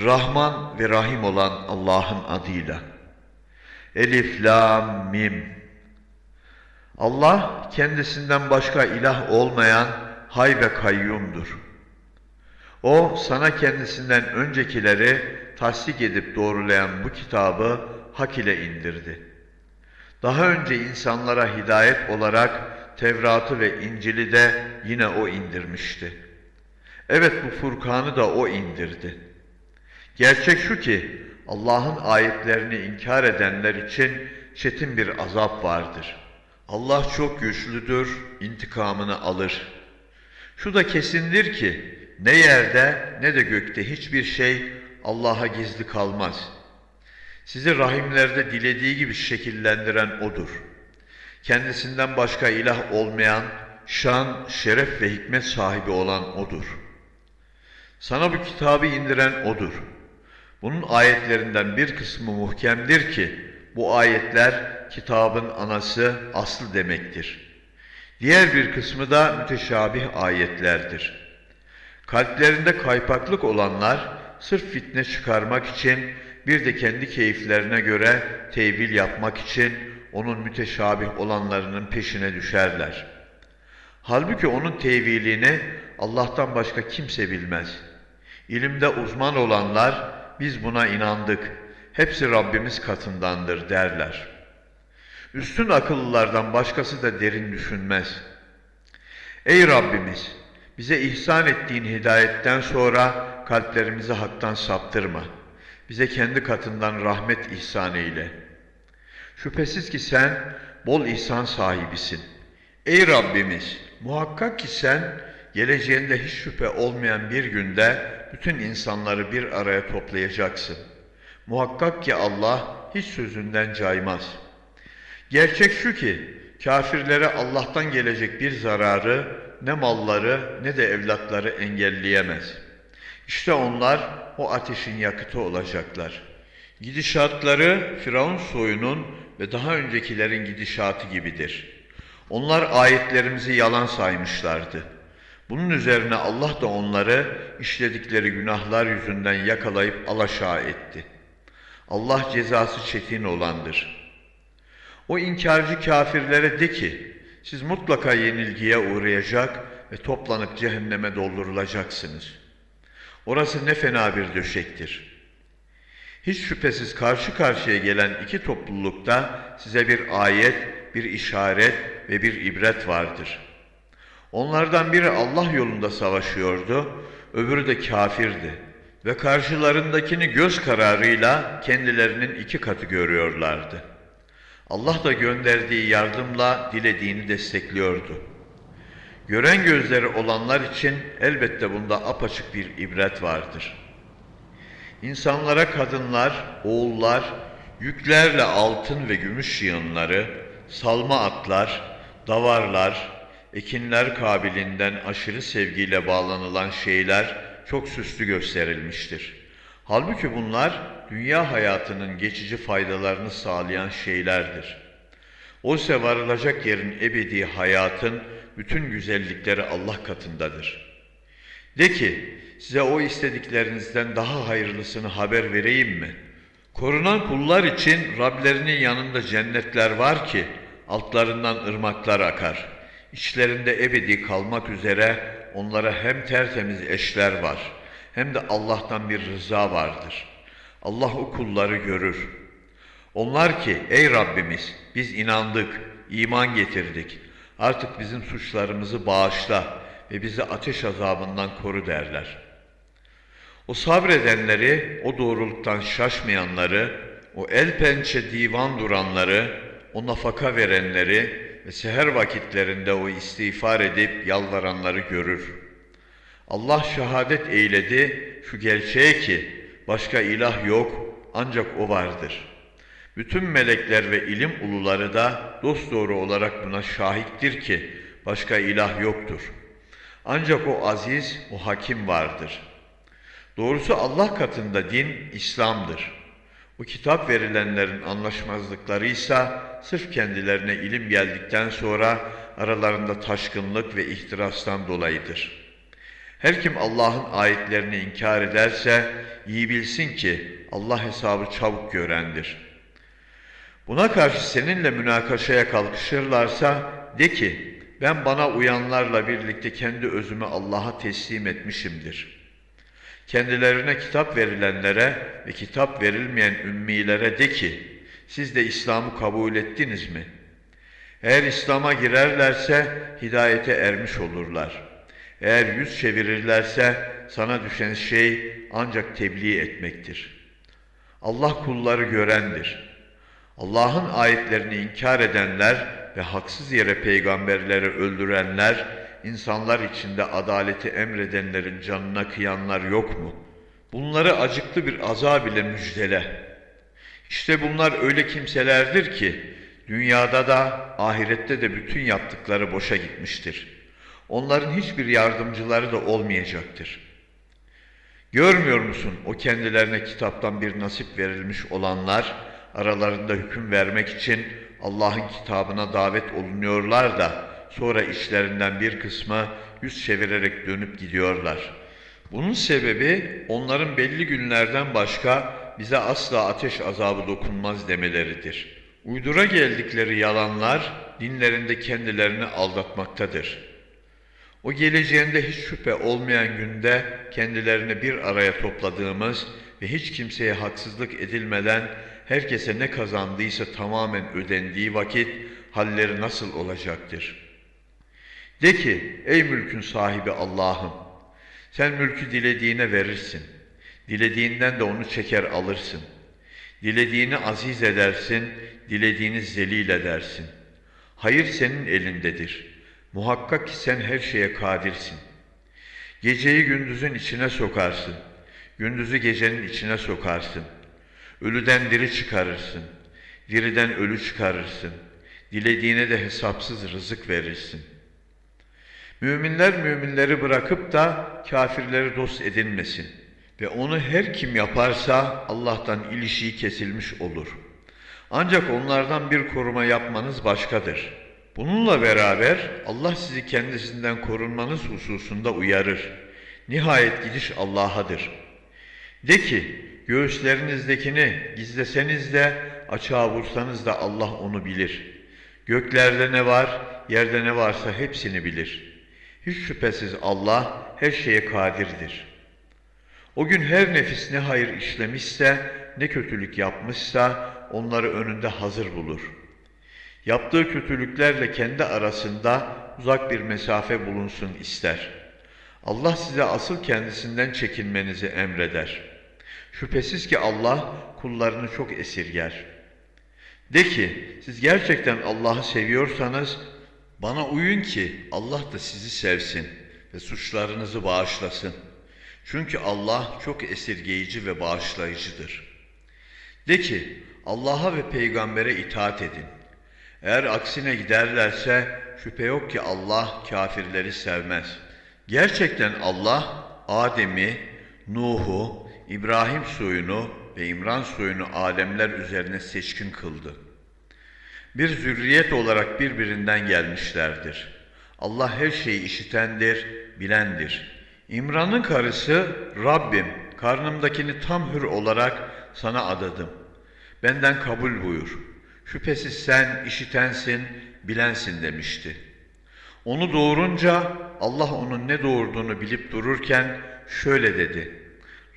Rahman ve Rahim olan Allah'ın adıyla. Elif, Lam, Mim. Allah kendisinden başka ilah olmayan hay ve kayyumdur. O sana kendisinden öncekileri tasdik edip doğrulayan bu kitabı hak ile indirdi. Daha önce insanlara hidayet olarak Tevrat'ı ve İncil'i de yine O indirmişti. Evet bu Furkan'ı da O indirdi. Gerçek şu ki Allah'ın ayetlerini inkar edenler için çetin bir azap vardır. Allah çok güçlüdür, intikamını alır. Şu da kesindir ki ne yerde ne de gökte hiçbir şey Allah'a gizli kalmaz. Sizi rahimlerde dilediği gibi şekillendiren O'dur. Kendisinden başka ilah olmayan, şan, şeref ve hikmet sahibi olan O'dur. Sana bu kitabı indiren O'dur. Bunun ayetlerinden bir kısmı muhkemdir ki, bu ayetler kitabın anası, aslı demektir. Diğer bir kısmı da müteşabih ayetlerdir. Kalplerinde kaypaklık olanlar, sırf fitne çıkarmak için, bir de kendi keyiflerine göre tevil yapmak için onun müteşabih olanlarının peşine düşerler. Halbuki onun tevilini Allah'tan başka kimse bilmez. İlimde uzman olanlar biz buna inandık. Hepsi Rabbimiz katındandır derler. Üstün akıllılardan başkası da derin düşünmez. Ey Rabbimiz! Bize ihsan ettiğin hidayetten sonra kalplerimizi haktan saptırma. Bize kendi katından rahmet ihsan eyle. Şüphesiz ki sen bol ihsan sahibisin. Ey Rabbimiz! Muhakkak ki sen geleceğinde hiç şüphe olmayan bir günde bütün insanları bir araya toplayacaksın. Muhakkak ki Allah hiç sözünden caymaz. Gerçek şu ki kafirlere Allah'tan gelecek bir zararı ne malları ne de evlatları engelleyemez. İşte onlar o ateşin yakıtı olacaklar. Gidişatları Firavun soyunun ve daha öncekilerin gidişatı gibidir. Onlar ayetlerimizi yalan saymışlardı. Bunun üzerine Allah da onları işledikleri günahlar yüzünden yakalayıp alaşağı etti. Allah cezası çetin olandır. O inkarcı kafirlere de ki, siz mutlaka yenilgiye uğrayacak ve toplanıp cehenneme doldurulacaksınız. Orası ne fena bir döşektir. Hiç şüphesiz karşı karşıya gelen iki toplulukta size bir ayet, bir işaret ve bir ibret vardır. Onlardan biri Allah yolunda savaşıyordu, öbürü de kafirdi ve karşılarındakini göz kararıyla kendilerinin iki katı görüyorlardı. Allah da gönderdiği yardımla dilediğini destekliyordu. Gören gözleri olanlar için elbette bunda apaçık bir ibret vardır. İnsanlara kadınlar, oğullar, yüklerle altın ve gümüş yığınları, salma atlar, davarlar, ekinler kabilinden aşırı sevgiyle bağlanılan şeyler çok süslü gösterilmiştir. Halbuki bunlar dünya hayatının geçici faydalarını sağlayan şeylerdir. Oysa varılacak yerin ebedi hayatın bütün güzellikleri Allah katındadır. De ki, size o istediklerinizden daha hayırlısını haber vereyim mi? Korunan kullar için Rablerinin yanında cennetler var ki, altlarından ırmaklar akar. İçlerinde ebedi kalmak üzere onlara hem tertemiz eşler var, hem de Allah'tan bir rıza vardır. Allah o kulları görür. Onlar ki, ey Rabbimiz, biz inandık, iman getirdik. Artık bizim suçlarımızı bağışla ve bizi ateş azabından koru derler. O sabredenleri, o doğruluktan şaşmayanları, o el pençe divan duranları, o nafaka verenleri ve seher vakitlerinde o istiğfar edip yalvaranları görür. Allah şehadet eyledi şu gerçeğe ki başka ilah yok ancak o vardır. Bütün melekler ve ilim uluları da dosdoğru olarak buna şahittir ki başka ilah yoktur. Ancak o aziz, o hakim vardır. Doğrusu Allah katında din İslam'dır. Bu kitap verilenlerin anlaşmazlıkları ise sırf kendilerine ilim geldikten sonra aralarında taşkınlık ve ihtirastan dolayıdır. Her kim Allah'ın ayetlerini inkar ederse iyi bilsin ki Allah hesabı çabuk görendir. Buna karşı seninle münakaşaya kalkışırlarsa de ki ben bana uyanlarla birlikte kendi özümü Allah'a teslim etmişimdir. Kendilerine kitap verilenlere ve kitap verilmeyen ümmilere de ki siz de İslam'ı kabul ettiniz mi? Eğer İslam'a girerlerse hidayete ermiş olurlar. Eğer yüz çevirirlerse sana düşen şey ancak tebliğ etmektir. Allah kulları görendir. Allah'ın ayetlerini inkar edenler ve haksız yere peygamberleri öldürenler, insanlar içinde adaleti emredenlerin canına kıyanlar yok mu? Bunları acıklı bir azab ile müjdele. İşte bunlar öyle kimselerdir ki, dünyada da ahirette de bütün yaptıkları boşa gitmiştir. Onların hiçbir yardımcıları da olmayacaktır. Görmüyor musun o kendilerine kitaptan bir nasip verilmiş olanlar, aralarında hüküm vermek için Allah'ın kitabına davet olunuyorlar da sonra işlerinden bir kısmı yüz çevirerek dönüp gidiyorlar. Bunun sebebi onların belli günlerden başka bize asla ateş azabı dokunmaz demeleridir. Uydura geldikleri yalanlar dinlerinde kendilerini aldatmaktadır. O geleceğinde hiç şüphe olmayan günde kendilerini bir araya topladığımız ve hiç kimseye haksızlık edilmeden herkese ne kazandıysa tamamen ödendiği vakit halleri nasıl olacaktır? De ki ey mülkün sahibi Allah'ım sen mülkü dilediğine verirsin. Dilediğinden de onu çeker alırsın. Dilediğini aziz edersin, dilediğini zelil edersin. Hayır senin elindedir. Muhakkak ki sen her şeye kadirsin. Geceyi gündüzün içine sokarsın. Gündüzü gecenin içine sokarsın. Ölüden diri çıkarırsın. Diriden ölü çıkarırsın. Dilediğine de hesapsız rızık verirsin. Müminler müminleri bırakıp da kafirleri dost edinmesin. Ve onu her kim yaparsa Allah'tan ilişiği kesilmiş olur. Ancak onlardan bir koruma yapmanız başkadır. Bununla beraber Allah sizi kendisinden korunmanız hususunda uyarır. Nihayet gidiş Allah'adır. De ki, göğüslerinizdekini gizleseniz de açığa vursanız da Allah onu bilir. Göklerde ne var, yerde ne varsa hepsini bilir. Hiç şüphesiz Allah her şeye kadirdir. O gün her nefis ne hayır işlemişse, ne kötülük yapmışsa onları önünde hazır bulur. Yaptığı kötülüklerle kendi arasında uzak bir mesafe bulunsun ister. Allah size asıl kendisinden çekinmenizi emreder. Şüphesiz ki Allah kullarını çok esirger. De ki siz gerçekten Allah'ı seviyorsanız bana uyun ki Allah da sizi sevsin ve suçlarınızı bağışlasın. Çünkü Allah çok esirgeyici ve bağışlayıcıdır. De ki Allah'a ve peygambere itaat edin. Eğer aksine giderlerse şüphe yok ki Allah kafirleri sevmez. Gerçekten Allah Adem'i, Nuh'u, İbrahim soyunu ve İmran soyunu alemler üzerine seçkin kıldı. Bir zürriyet olarak birbirinden gelmişlerdir. Allah her şeyi işitendir, bilendir. İmran'ın karısı Rabbim karnımdakini tam hür olarak sana adadım. Benden kabul buyur. Şüphesiz sen işitensin, bilensin demişti. Onu doğurunca Allah onun ne doğurduğunu bilip dururken şöyle dedi.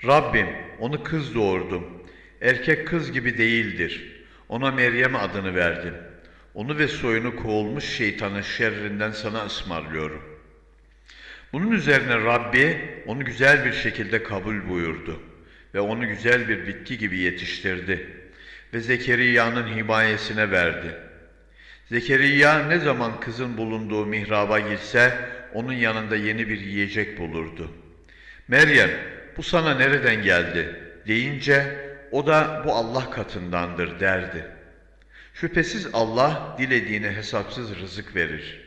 Rabbim onu kız doğurdum. Erkek kız gibi değildir. Ona Meryem adını verdim. Onu ve soyunu kovulmuş şeytanın şerrinden sana ısmarlıyorum. Bunun üzerine Rabbi onu güzel bir şekilde kabul buyurdu ve onu güzel bir bitki gibi yetiştirdi ve Zekeriya'nın himayesine verdi. Zekeriya ne zaman kızın bulunduğu mihraba girse onun yanında yeni bir yiyecek bulurdu. Meryem bu sana nereden geldi deyince o da bu Allah katındandır derdi. Şüphesiz Allah dilediğine hesapsız rızık verir.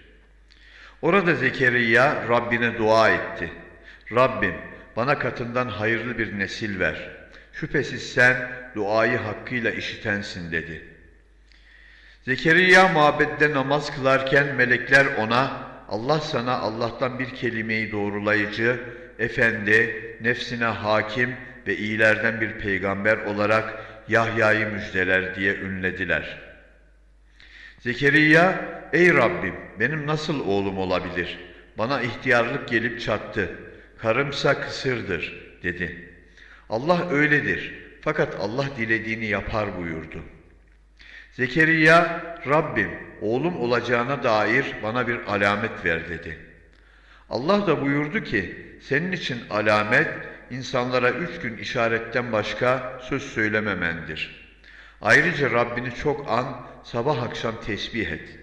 Orada Zekeriya Rabbine dua etti. Rabbim bana katından hayırlı bir nesil ver. Şüphesiz sen duayı hakkıyla işitensin dedi. Zekeriya mabedde namaz kılarken melekler ona Allah sana Allah'tan bir kelimeyi doğrulayıcı efendi, nefsine hakim ve iyilerden bir peygamber olarak Yahya'yı müjdeler diye ünlediler. Zekeriya, ey Rabbim benim nasıl oğlum olabilir? Bana ihtiyarlık gelip çattı. Karımsa kısırdır dedi. Allah öyledir. Fakat Allah dilediğini yapar buyurdu. Zekeriya, Rabbim oğlum olacağına dair bana bir alamet ver dedi. Allah da buyurdu ki, senin için alamet insanlara üç gün işaretten başka söz söylememendir. Ayrıca Rabbini çok an, sabah akşam tesbih et.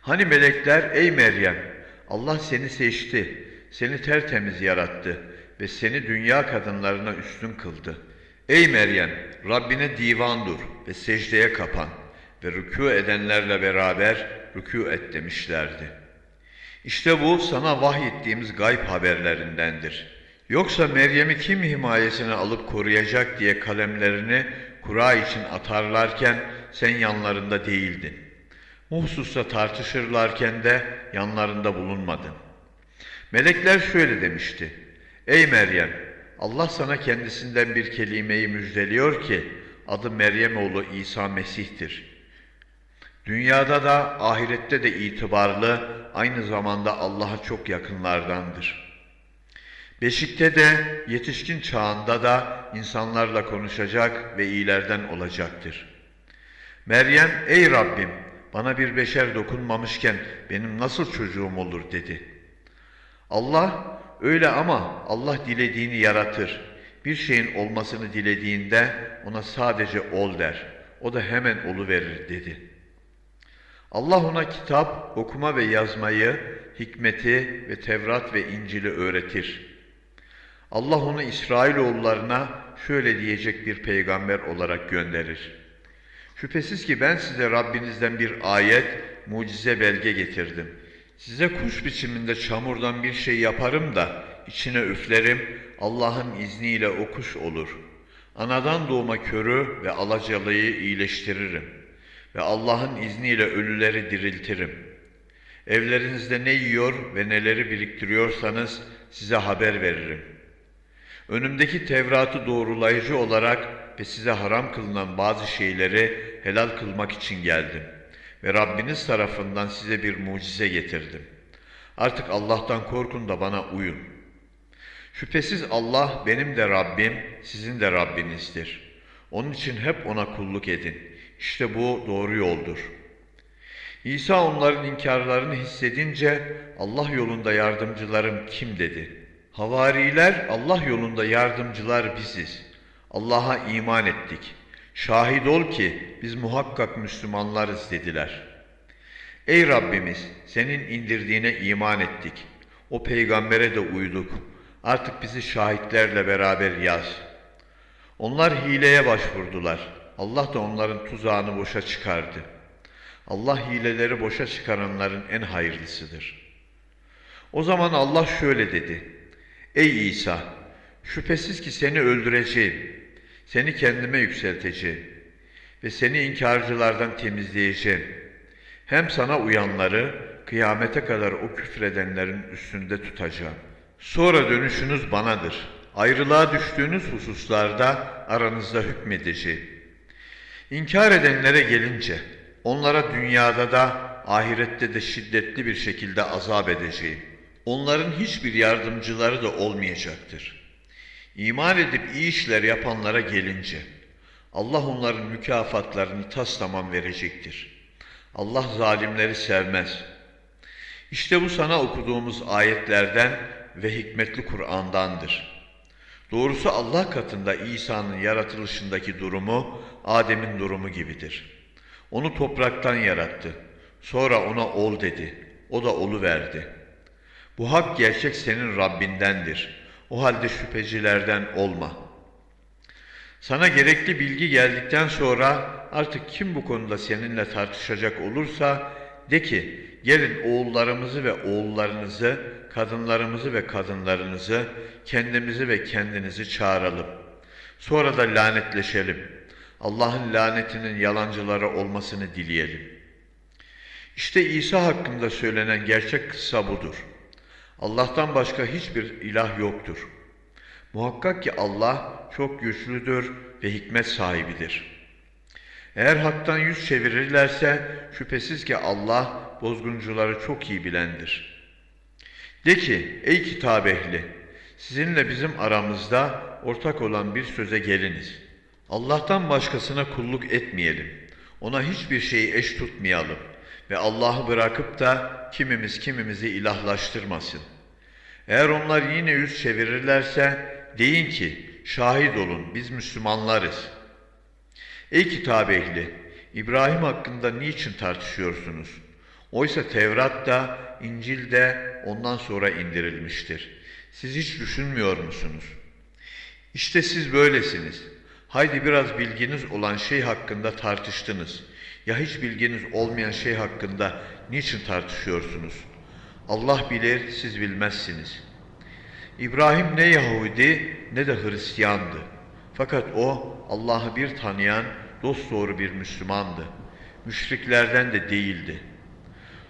Hani melekler, ey Meryem, Allah seni seçti, seni tertemiz yarattı ve seni dünya kadınlarına üstün kıldı. Ey Meryem, Rabbine divan dur ve secdeye kapan ve rükû edenlerle beraber rükû et demişlerdi. İşte bu sana vahyettiğimiz gayb haberlerindendir. Yoksa Meryem'i kim himayesine alıp koruyacak diye kalemlerini kura için atarlarken sen yanlarında değildin. Bu hususta tartışırlarken de yanlarında bulunmadın. Melekler şöyle demişti. Ey Meryem! Allah sana kendisinden bir kelimeyi müjdeliyor ki adı Meryem oğlu İsa Mesih'tir. Dünyada da ahirette de itibarlı, aynı zamanda Allah'a çok yakınlardandır. Beşikte de yetişkin çağında da insanlarla konuşacak ve iyilerden olacaktır. Meryem, ey Rabbim bana bir beşer dokunmamışken benim nasıl çocuğum olur dedi. Allah, öyle ama Allah dilediğini yaratır. Bir şeyin olmasını dilediğinde ona sadece ol der. O da hemen olu verir dedi. Allah ona kitap, okuma ve yazmayı, hikmeti ve Tevrat ve İncil'i öğretir. Allah onu İsrailoğullarına şöyle diyecek bir peygamber olarak gönderir. Şüphesiz ki ben size Rabbinizden bir ayet, mucize belge getirdim. Size kuş biçiminde çamurdan bir şey yaparım da içine üflerim, Allah'ın izniyle o kuş olur. Anadan doğma körü ve alacalıyı iyileştiririm. Ve Allah'ın izniyle ölüleri diriltirim. Evlerinizde ne yiyor ve neleri biriktiriyorsanız size haber veririm. Önümdeki Tevrat'ı doğrulayıcı olarak ve size haram kılınan bazı şeyleri helal kılmak için geldim. Ve Rabbiniz tarafından size bir mucize getirdim. Artık Allah'tan korkun da bana uyun. Şüphesiz Allah benim de Rabbim, sizin de Rabbinizdir. Onun için hep ona kulluk edin. İşte bu doğru yoldur. İsa onların inkarlarını hissedince Allah yolunda yardımcılarım kim dedi. Havariler Allah yolunda yardımcılar biziz. Allah'a iman ettik. Şahit ol ki biz muhakkak Müslümanlarız dediler. Ey Rabbimiz senin indirdiğine iman ettik. O peygambere de uyduk. Artık bizi şahitlerle beraber yaz. Onlar hileye başvurdular. Allah da onların tuzağını boşa çıkardı. Allah hileleri boşa çıkaranların en hayırlısıdır. O zaman Allah şöyle dedi. Ey İsa! Şüphesiz ki seni öldüreceğim. Seni kendime yükselteceğim. Ve seni inkarcılardan temizleyeceğim. Hem sana uyanları kıyamete kadar o küfredenlerin üstünde tutacağım. Sonra dönüşünüz banadır. Ayrılığa düştüğünüz hususlarda aranızda hükmedeceğim. İnkar edenlere gelince onlara dünyada da ahirette de şiddetli bir şekilde azap edeceğim. Onların hiçbir yardımcıları da olmayacaktır. İman edip iyi işler yapanlara gelince Allah onların mükafatlarını tas tamam verecektir. Allah zalimleri sevmez. İşte bu sana okuduğumuz ayetlerden ve hikmetli Kur'an'dandır. Doğrusu Allah katında İsa'nın yaratılışındaki durumu Adem'in durumu gibidir. Onu topraktan yarattı. Sonra ona ol dedi. O da olu verdi. Bu hak gerçek senin Rabbindendir. O halde şüphecilerden olma. Sana gerekli bilgi geldikten sonra artık kim bu konuda seninle tartışacak olursa de ki gelin oğullarımızı ve oğullarınızı, kadınlarımızı ve kadınlarınızı, kendimizi ve kendinizi çağıralım. Sonra da lanetleşelim. Allah'ın lanetinin yalancılara olmasını dileyelim. İşte İsa hakkında söylenen gerçek kıssa budur. Allah'tan başka hiçbir ilah yoktur. Muhakkak ki Allah çok güçlüdür ve hikmet sahibidir. Eğer haktan yüz çevirirlerse şüphesiz ki Allah bozguncuları çok iyi bilendir. De ki ey kitap ehli sizinle bizim aramızda ortak olan bir söze geliniz. Allah'tan başkasına kulluk etmeyelim. Ona hiçbir şeyi eş tutmayalım ve Allah'ı bırakıp da kimimiz kimimizi ilahlaştırmasın. Eğer onlar yine yüz çevirirlerse deyin ki şahit olun biz Müslümanlarız. Ey kitap ehli İbrahim hakkında niçin tartışıyorsunuz? Oysa Tevrat da İncil de ondan sonra indirilmiştir. Siz hiç düşünmüyor musunuz? İşte siz böylesiniz. Haydi biraz bilginiz olan şey hakkında tartıştınız. Ya hiç bilginiz olmayan şey hakkında niçin tartışıyorsunuz? Allah bilir, siz bilmezsiniz. İbrahim ne Yahudi ne de Hristiyandı. Fakat o Allah'ı bir tanıyan dosdoğru bir Müslümandı. Müşriklerden de değildi.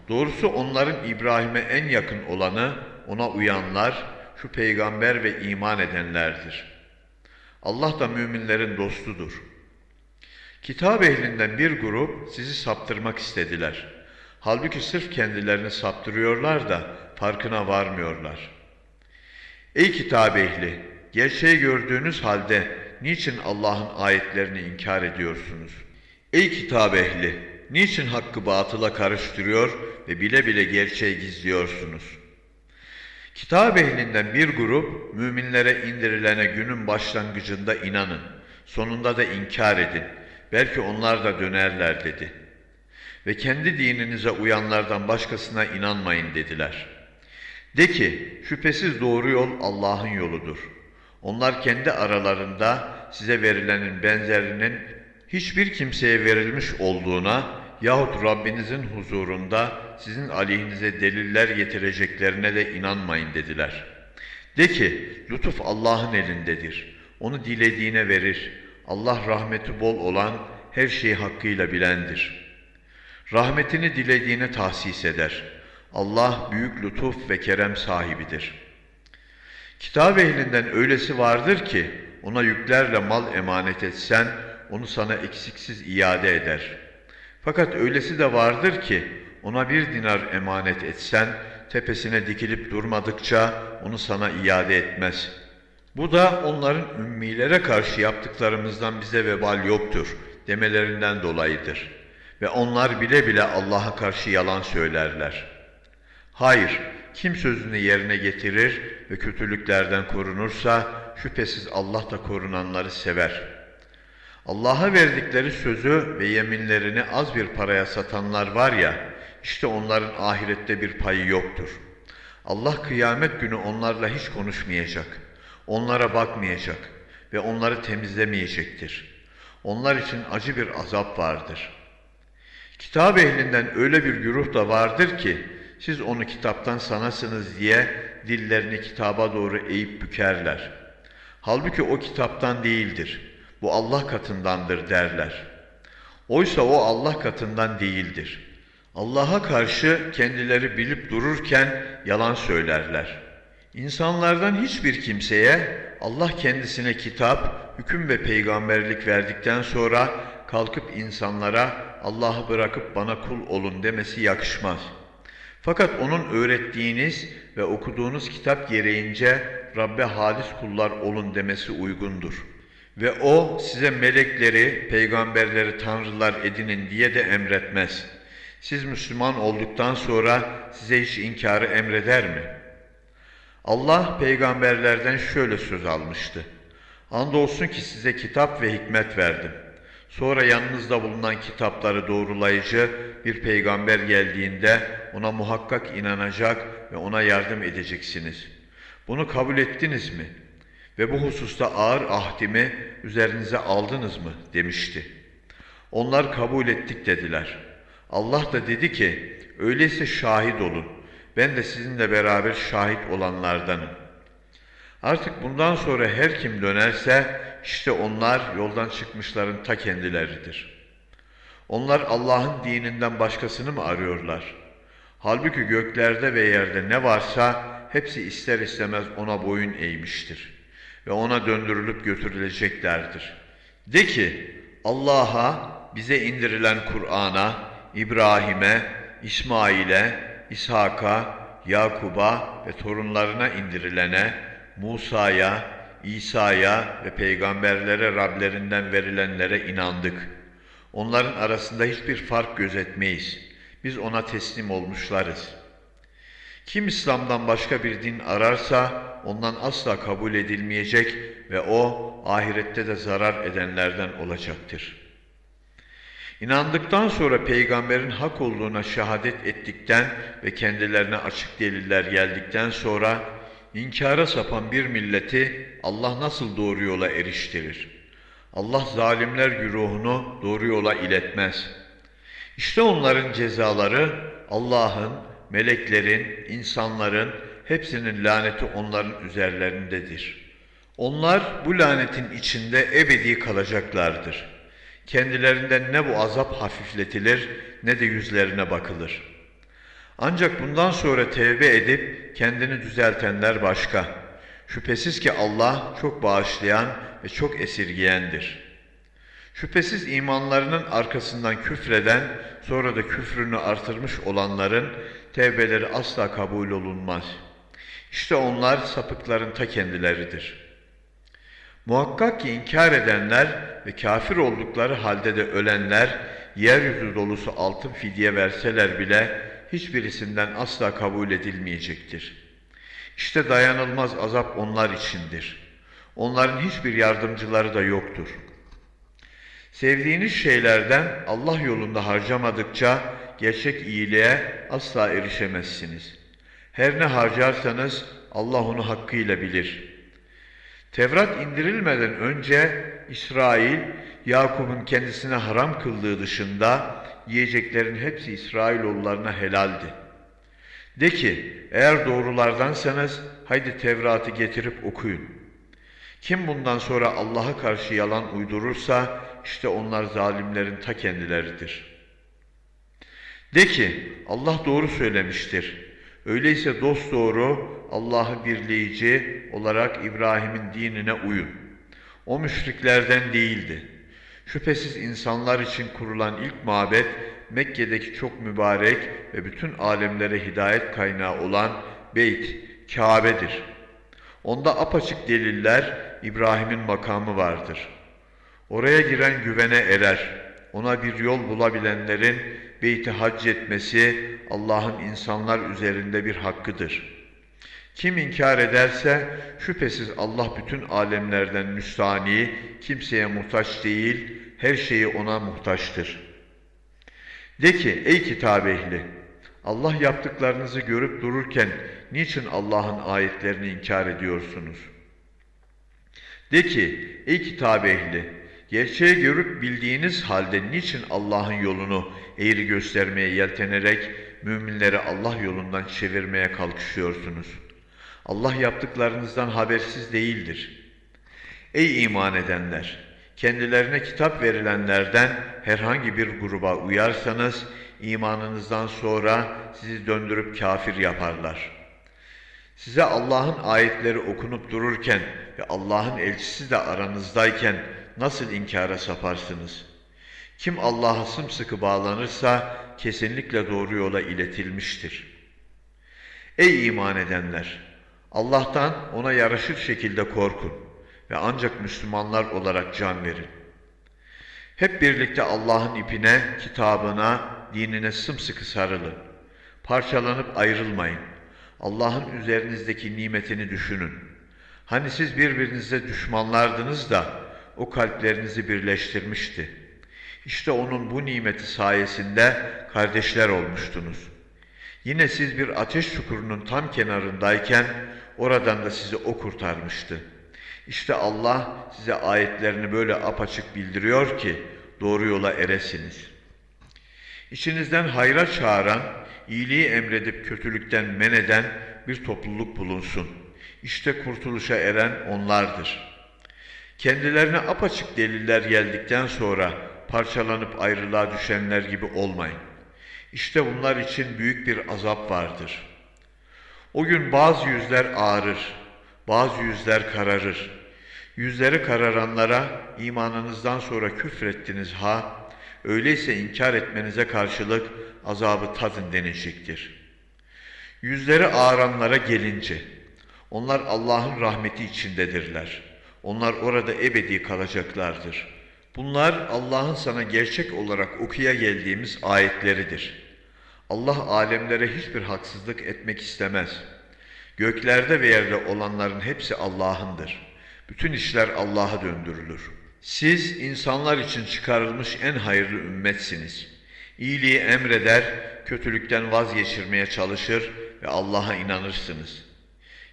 Doğrusu onların İbrahim'e en yakın olanı ona uyanlar, şu peygamber ve iman edenlerdir. Allah da müminlerin dostudur. Kitap ehlinden bir grup sizi saptırmak istediler. Halbuki sırf kendilerini saptırıyorlar da farkına varmıyorlar. Ey kitap ehli! Gerçeği gördüğünüz halde niçin Allah'ın ayetlerini inkar ediyorsunuz? Ey kitap ehli! Niçin hakkı batıla karıştırıyor ve bile bile gerçeği gizliyorsunuz? Kitap ehlinden bir grup müminlere indirilene günün başlangıcında inanın, sonunda da inkar edin. Belki onlar da dönerler dedi. Ve kendi dininize uyanlardan başkasına inanmayın dediler. De ki şüphesiz doğru yol Allah'ın yoludur. Onlar kendi aralarında size verilenin benzerinin hiçbir kimseye verilmiş olduğuna yahut Rabbinizin huzurunda sizin aleyhinize deliller getireceklerine de inanmayın dediler. De ki, lütuf Allah'ın elindedir. Onu dilediğine verir. Allah rahmeti bol olan her şeyi hakkıyla bilendir. Rahmetini dilediğine tahsis eder. Allah büyük lütuf ve kerem sahibidir. Kitap ehlinden öylesi vardır ki, ona yüklerle mal emanet etsen, onu sana eksiksiz iade eder.'' Fakat öylesi de vardır ki ona bir dinar emanet etsen tepesine dikilip durmadıkça onu sana iade etmez. Bu da onların ümmilere karşı yaptıklarımızdan bize vebal yoktur demelerinden dolayıdır. Ve onlar bile bile Allah'a karşı yalan söylerler. Hayır, kim sözünü yerine getirir ve kötülüklerden korunursa şüphesiz Allah da korunanları sever.'' Allah'a verdikleri sözü ve yeminlerini az bir paraya satanlar var ya, işte onların ahirette bir payı yoktur. Allah kıyamet günü onlarla hiç konuşmayacak, onlara bakmayacak ve onları temizlemeyecektir. Onlar için acı bir azap vardır. Kitap ehlinden öyle bir güruh da vardır ki, siz onu kitaptan sanasınız diye dillerini kitaba doğru eğip bükerler. Halbuki o kitaptan değildir.'' bu Allah katındandır derler. Oysa o Allah katından değildir. Allah'a karşı kendileri bilip dururken yalan söylerler. İnsanlardan hiçbir kimseye Allah kendisine kitap, hüküm ve peygamberlik verdikten sonra kalkıp insanlara Allah'ı bırakıp bana kul olun demesi yakışmaz. Fakat onun öğrettiğiniz ve okuduğunuz kitap gereğince Rabbe halis kullar olun demesi uygundur.'' Ve o size melekleri, peygamberleri tanrılar edinin diye de emretmez. Siz Müslüman olduktan sonra size hiç inkarı emreder mi? Allah peygamberlerden şöyle söz almıştı. Andolsun ki size kitap ve hikmet verdim. Sonra yanınızda bulunan kitapları doğrulayıcı bir peygamber geldiğinde ona muhakkak inanacak ve ona yardım edeceksiniz. Bunu kabul ettiniz mi?'' ve bu hususta ağır ahdimi üzerinize aldınız mı demişti. Onlar kabul ettik dediler. Allah da dedi ki, öyleyse şahit olun, ben de sizinle beraber şahit olanlardanım. Artık bundan sonra her kim dönerse, işte onlar yoldan çıkmışların ta kendileridir. Onlar Allah'ın dininden başkasını mı arıyorlar? Halbuki göklerde ve yerde ne varsa hepsi ister istemez ona boyun eğmiştir ve ona döndürülüp götürüleceklerdir. De ki Allah'a bize indirilen Kur'an'a, İbrahim'e, İsmail'e, İshak'a, Yakub'a ve torunlarına indirilene, Musa'ya, İsa'ya ve peygamberlere Rablerinden verilenlere inandık. Onların arasında hiçbir fark gözetmeyiz. Biz ona teslim olmuşlarız. Kim İslam'dan başka bir din ararsa ondan asla kabul edilmeyecek ve o ahirette de zarar edenlerden olacaktır. İnandıktan sonra peygamberin hak olduğuna şehadet ettikten ve kendilerine açık deliller geldikten sonra inkara sapan bir milleti Allah nasıl doğru yola eriştirir? Allah zalimler güruhunu doğru yola iletmez. İşte onların cezaları Allah'ın, meleklerin, insanların hepsinin laneti onların üzerlerindedir. Onlar bu lanetin içinde ebedi kalacaklardır. Kendilerinden ne bu azap hafifletilir ne de yüzlerine bakılır. Ancak bundan sonra tevbe edip kendini düzeltenler başka. Şüphesiz ki Allah çok bağışlayan ve çok esirgiyendir. Şüphesiz imanlarının arkasından küfreden, sonra da küfrünü artırmış olanların tevbeleri asla kabul olunmaz. İşte onlar sapıkların ta kendileridir. Muhakkak ki inkar edenler ve kafir oldukları halde de ölenler, yeryüzü dolusu altın fidye verseler bile hiçbirisinden asla kabul edilmeyecektir. İşte dayanılmaz azap onlar içindir. Onların hiçbir yardımcıları da yoktur. Sevdiğiniz şeylerden Allah yolunda harcamadıkça gerçek iyiliğe asla erişemezsiniz. Her ne harcarsanız Allah onu hakkıyla bilir. Tevrat indirilmeden önce İsrail, Yakup'un kendisine haram kıldığı dışında yiyeceklerin hepsi İsrailoğullarına helaldi. De ki, eğer doğrulardansanız haydi Tevrat'ı getirip okuyun. Kim bundan sonra Allah'a karşı yalan uydurursa işte onlar zalimlerin ta kendileridir. De ki Allah doğru söylemiştir. Öyleyse dost doğru Allah'ı birleyici olarak İbrahim'in dinine uyun. O müşriklerden değildi. Şüphesiz insanlar için kurulan ilk mabet Mekke'deki çok mübarek ve bütün alemlere hidayet kaynağı olan Beyt, Kabe'dir. Onda apaçık deliller İbrahim'in makamı vardır. Oraya giren güvene erer. Ona bir yol bulabilenlerin beyti hac etmesi Allah'ın insanlar üzerinde bir hakkıdır. Kim inkar ederse şüphesiz Allah bütün alemlerden müstani, kimseye muhtaç değil, her şeyi ona muhtaçtır. De ki ey kitap ehli, Allah yaptıklarınızı görüp dururken niçin Allah'ın ayetlerini inkar ediyorsunuz? De ki ey kitap ehli, gerçeği görüp bildiğiniz halde niçin Allah'ın yolunu eğri göstermeye yeltenerek müminleri Allah yolundan çevirmeye kalkışıyorsunuz? Allah yaptıklarınızdan habersiz değildir. Ey iman edenler! Kendilerine kitap verilenlerden herhangi bir gruba uyarsanız, imanınızdan sonra sizi döndürüp kafir yaparlar. Size Allah'ın ayetleri okunup dururken ve Allah'ın elçisi de aranızdayken nasıl inkara saparsınız? Kim Allah'a sımsıkı bağlanırsa kesinlikle doğru yola iletilmiştir. Ey iman edenler! Allah'tan ona yaraşır şekilde korkun ve ancak Müslümanlar olarak can verin. Hep birlikte Allah'ın ipine, kitabına, dinine sımsıkı sarılın. Parçalanıp ayrılmayın. Allah'ın üzerinizdeki nimetini düşünün. Hani siz birbirinize düşmanlardınız da o kalplerinizi birleştirmişti. İşte onun bu nimeti sayesinde kardeşler olmuştunuz. Yine siz bir ateş çukurunun tam kenarındayken oradan da sizi o kurtarmıştı. İşte Allah size ayetlerini böyle apaçık bildiriyor ki doğru yola eresiniz. İçinizden hayra çağıran, iyiliği emredip kötülükten men eden bir topluluk bulunsun. İşte kurtuluşa eren onlardır. Kendilerine apaçık deliller geldikten sonra parçalanıp ayrılığa düşenler gibi olmayın. İşte bunlar için büyük bir azap vardır. O gün bazı yüzler ağarır, bazı yüzler kararır. Yüzleri kararanlara imanınızdan sonra küfrettiniz ha, öyleyse inkar etmenize karşılık azabı tadın denilecektir. Yüzleri ağaranlara gelince, onlar Allah'ın rahmeti içindedirler. Onlar orada ebedi kalacaklardır. Bunlar Allah'ın sana gerçek olarak okuya geldiğimiz ayetleridir. Allah alemlere hiçbir haksızlık etmek istemez. Göklerde ve yerde olanların hepsi Allah'ındır. Bütün işler Allah'a döndürülür. Siz insanlar için çıkarılmış en hayırlı ümmetsiniz. İyiliği emreder, kötülükten vazgeçirmeye çalışır ve Allah'a inanırsınız.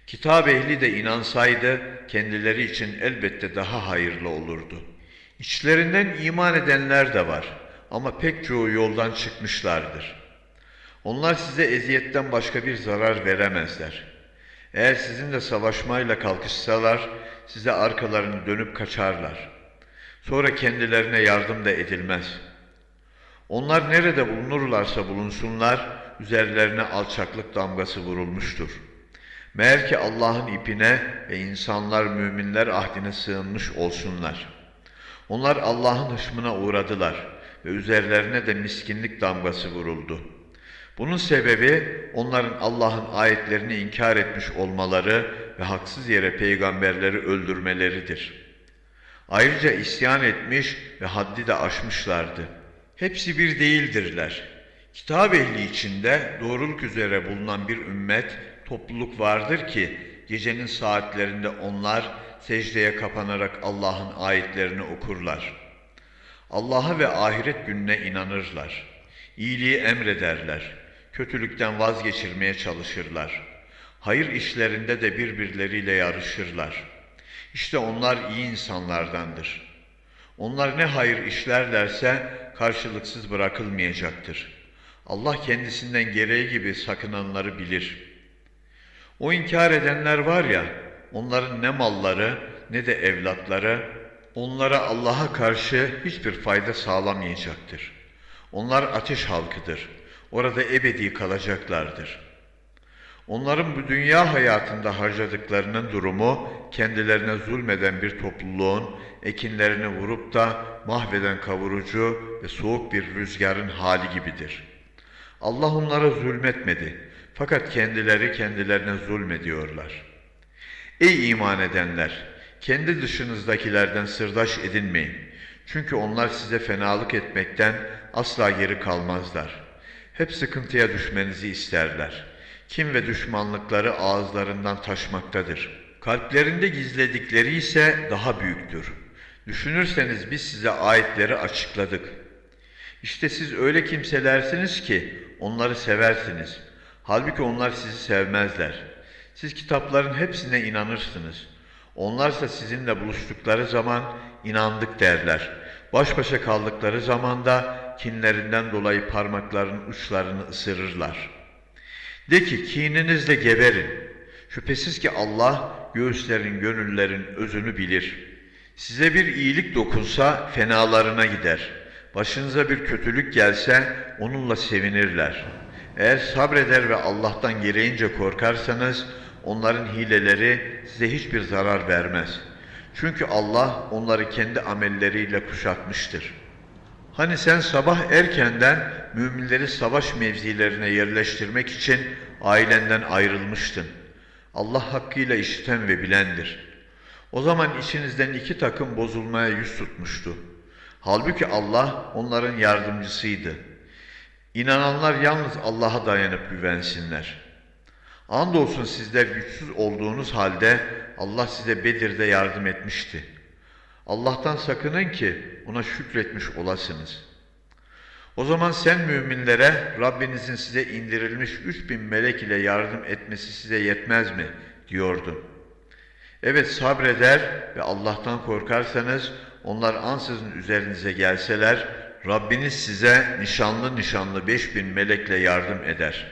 Kitap ehli de inansaydı kendileri için elbette daha hayırlı olurdu. İçlerinden iman edenler de var ama pek çoğu yoldan çıkmışlardır. Onlar size eziyetten başka bir zarar veremezler. Eğer sizinle savaşmayla kalkışsalar, size arkalarını dönüp kaçarlar. Sonra kendilerine yardım da edilmez. Onlar nerede bulunurlarsa bulunsunlar, üzerlerine alçaklık damgası vurulmuştur. Meğer ki Allah'ın ipine ve insanlar müminler ahdine sığınmış olsunlar. Onlar Allah'ın hışmına uğradılar ve üzerlerine de miskinlik damgası vuruldu. Bunun sebebi onların Allah'ın ayetlerini inkar etmiş olmaları ve haksız yere peygamberleri öldürmeleridir. Ayrıca isyan etmiş ve haddi de aşmışlardı. Hepsi bir değildirler. Kitap ehli içinde doğruluk üzere bulunan bir ümmet, topluluk vardır ki gecenin saatlerinde onlar secdeye kapanarak Allah'ın ayetlerini okurlar. Allah'a ve ahiret gününe inanırlar. İyiliği emrederler. Kötülükten vazgeçirmeye çalışırlar. Hayır işlerinde de birbirleriyle yarışırlar. İşte onlar iyi insanlardandır. Onlar ne hayır işlerlerse karşılıksız bırakılmayacaktır. Allah kendisinden gereği gibi sakınanları bilir. O inkar edenler var ya, onların ne malları ne de evlatları onlara Allah'a karşı hiçbir fayda sağlamayacaktır. Onlar ateş halkıdır. Orada ebedi kalacaklardır. Onların bu dünya hayatında harcadıklarının durumu kendilerine zulmeden bir topluluğun ekinlerini vurup da mahveden kavurucu ve soğuk bir rüzgarın hali gibidir. Allah onlara zulmetmedi fakat kendileri kendilerine zulmediyorlar. Ey iman edenler! Kendi dışınızdakilerden sırdaş edinmeyin. Çünkü onlar size fenalık etmekten asla geri kalmazlar. Hep sıkıntıya düşmenizi isterler. Kim ve düşmanlıkları ağızlarından taşmaktadır. Kalplerinde gizledikleri ise daha büyüktür. Düşünürseniz biz size ayetleri açıkladık. İşte siz öyle kimselersiniz ki onları seversiniz. Halbuki onlar sizi sevmezler. Siz kitapların hepsine inanırsınız. Onlarsa sizinle buluştukları zaman inandık derler. Baş başa kaldıkları zaman da kinlerinden dolayı parmaklarının uçlarını ısırırlar. De ki kininizle geberin. Şüphesiz ki Allah göğüslerin, gönüllerin özünü bilir. Size bir iyilik dokunsa fenalarına gider. Başınıza bir kötülük gelse onunla sevinirler. Eğer sabreder ve Allah'tan gereğince korkarsanız onların hileleri size hiçbir zarar vermez. Çünkü Allah onları kendi amelleriyle kuşatmıştır. Hani sen sabah erkenden müminleri savaş mevzilerine yerleştirmek için ailenden ayrılmıştın. Allah hakkıyla işiten ve bilendir. O zaman içinizden iki takım bozulmaya yüz tutmuştu. Halbuki Allah onların yardımcısıydı. İnananlar yalnız Allah'a dayanıp güvensinler. Andolsun sizler güçsüz olduğunuz halde Allah size Bedir'de yardım etmişti. Allah'tan sakının ki ona şükretmiş olasınız. O zaman sen müminlere Rabbinizin size indirilmiş üç bin melek ile yardım etmesi size yetmez mi? diyordun. Evet sabreder ve Allah'tan korkarsanız onlar ansızın üzerinize gelseler Rabbiniz size nişanlı nişanlı beş bin melekle yardım eder.